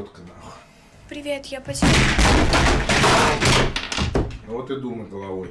Четко нахуй. Привет, я потеряла. Ну вот и думай головой.